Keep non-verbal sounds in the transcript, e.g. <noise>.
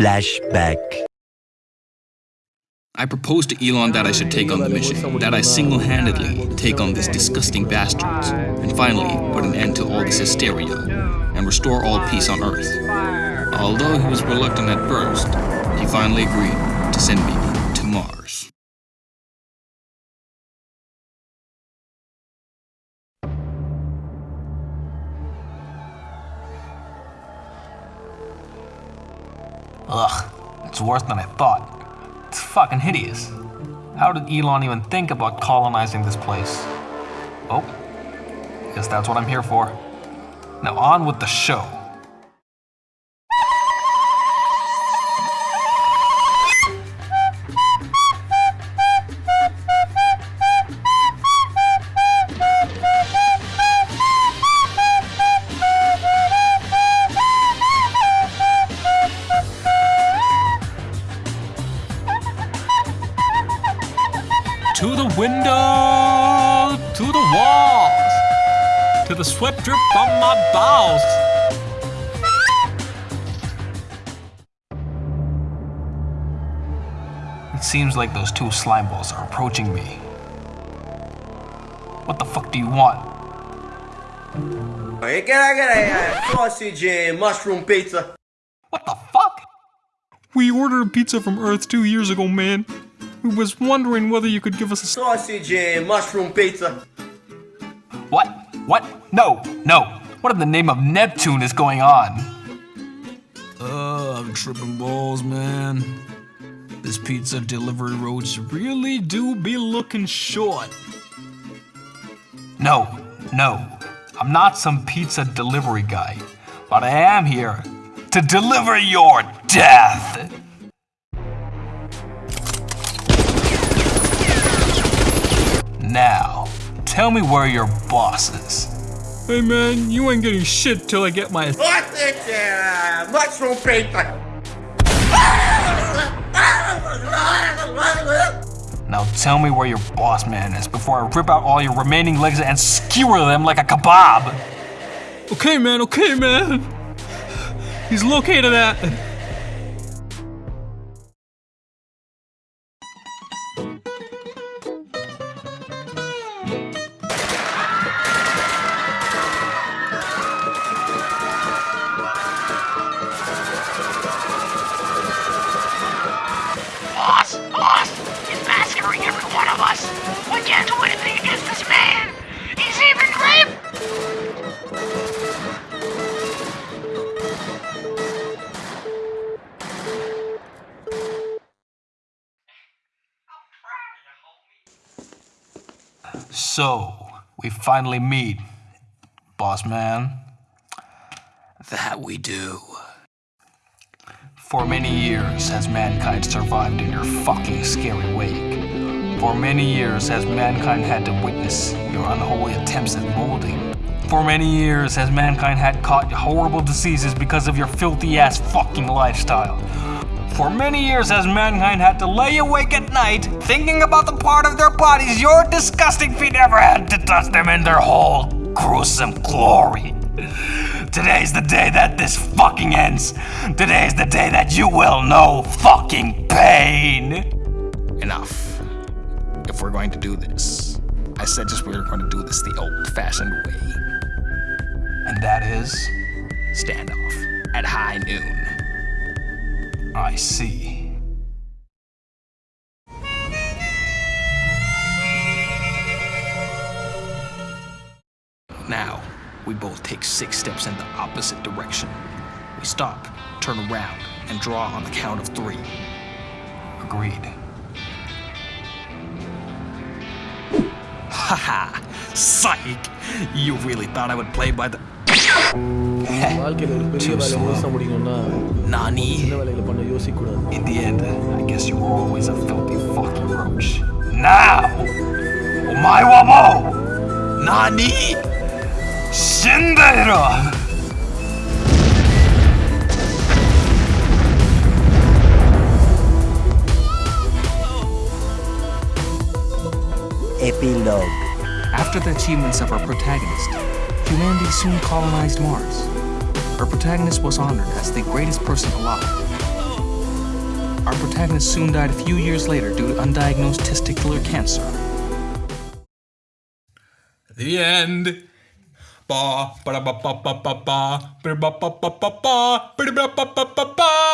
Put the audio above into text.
Flashback. I proposed to Elon that I should take on the mission, that I single-handedly take on these disgusting bastards, and finally put an end to all this hysteria, and restore all peace on Earth. Although he was reluctant at first, he finally agreed to send me to Mars. Ugh, it's worse than I thought. It's fucking hideous. How did Elon even think about colonizing this place? Oh, guess that's what I'm here for. Now on with the show. To the window, to the walls, to the sweat drip from my balls. It seems like those two slime balls are approaching me. What the fuck do you want? Hey, can I get a uh, sausage and mushroom pizza? What the fuck? We ordered a pizza from Earth two years ago, man. We was wondering whether you could give us a Sausage and mushroom pizza. What? What? No, no. What in the name of Neptune is going on? Uh, I'm tripping balls, man. This pizza delivery roads really do be looking short. No, no. I'm not some pizza delivery guy, but I am here to deliver your death. Now, tell me where your boss is. Hey man, you ain't getting shit till I get my Sausage and uh, mushroom pizza. Now tell me where your boss man is before I rip out all your remaining legs and skewer them like a kebab. Okay man, okay man. He's located at So, we finally meet, boss man. That we do. For many years has mankind survived in your fucking scary wake. For many years has mankind had to witness your unholy attempts at molding. For many years has mankind had caught horrible diseases because of your filthy ass fucking lifestyle. For many years has mankind had to lay awake at night thinking about the part of their bodies your disgusting feet ever had to touch them in their whole gruesome glory. Today's the day that this fucking ends. Today's the day that you will know fucking pain. Enough. If we're going to do this, I said just we were going to do this the old-fashioned way. And that is, Standoff at high noon. I see. Now, we both take six steps in the opposite direction. We stop, turn around, and draw on the count of three. Agreed. <laughs> Haha, psych! You really thought I would play by the. வாழ்க்கையில் ஒரு பெரிய Too வேலை slow. முழுசா முடிக்கணும்னா Nani? சின்ன வேலைகளை பண்ண யோசிக்கக்கூடாது In the end, I guess you were always a filthy fucking roach. Now! Omae wa mou! Nani? Shindeiru! Epilogue. After the achievements of our protagonist, humanity soon colonized Mars. Our protagonist was honored as the greatest person alive. our protagonist soon died a few years later due to undiagnosed testicular cancer. The end. Ba ba ba ba ba ba ba ba ba ba ba ba ba ba ba ba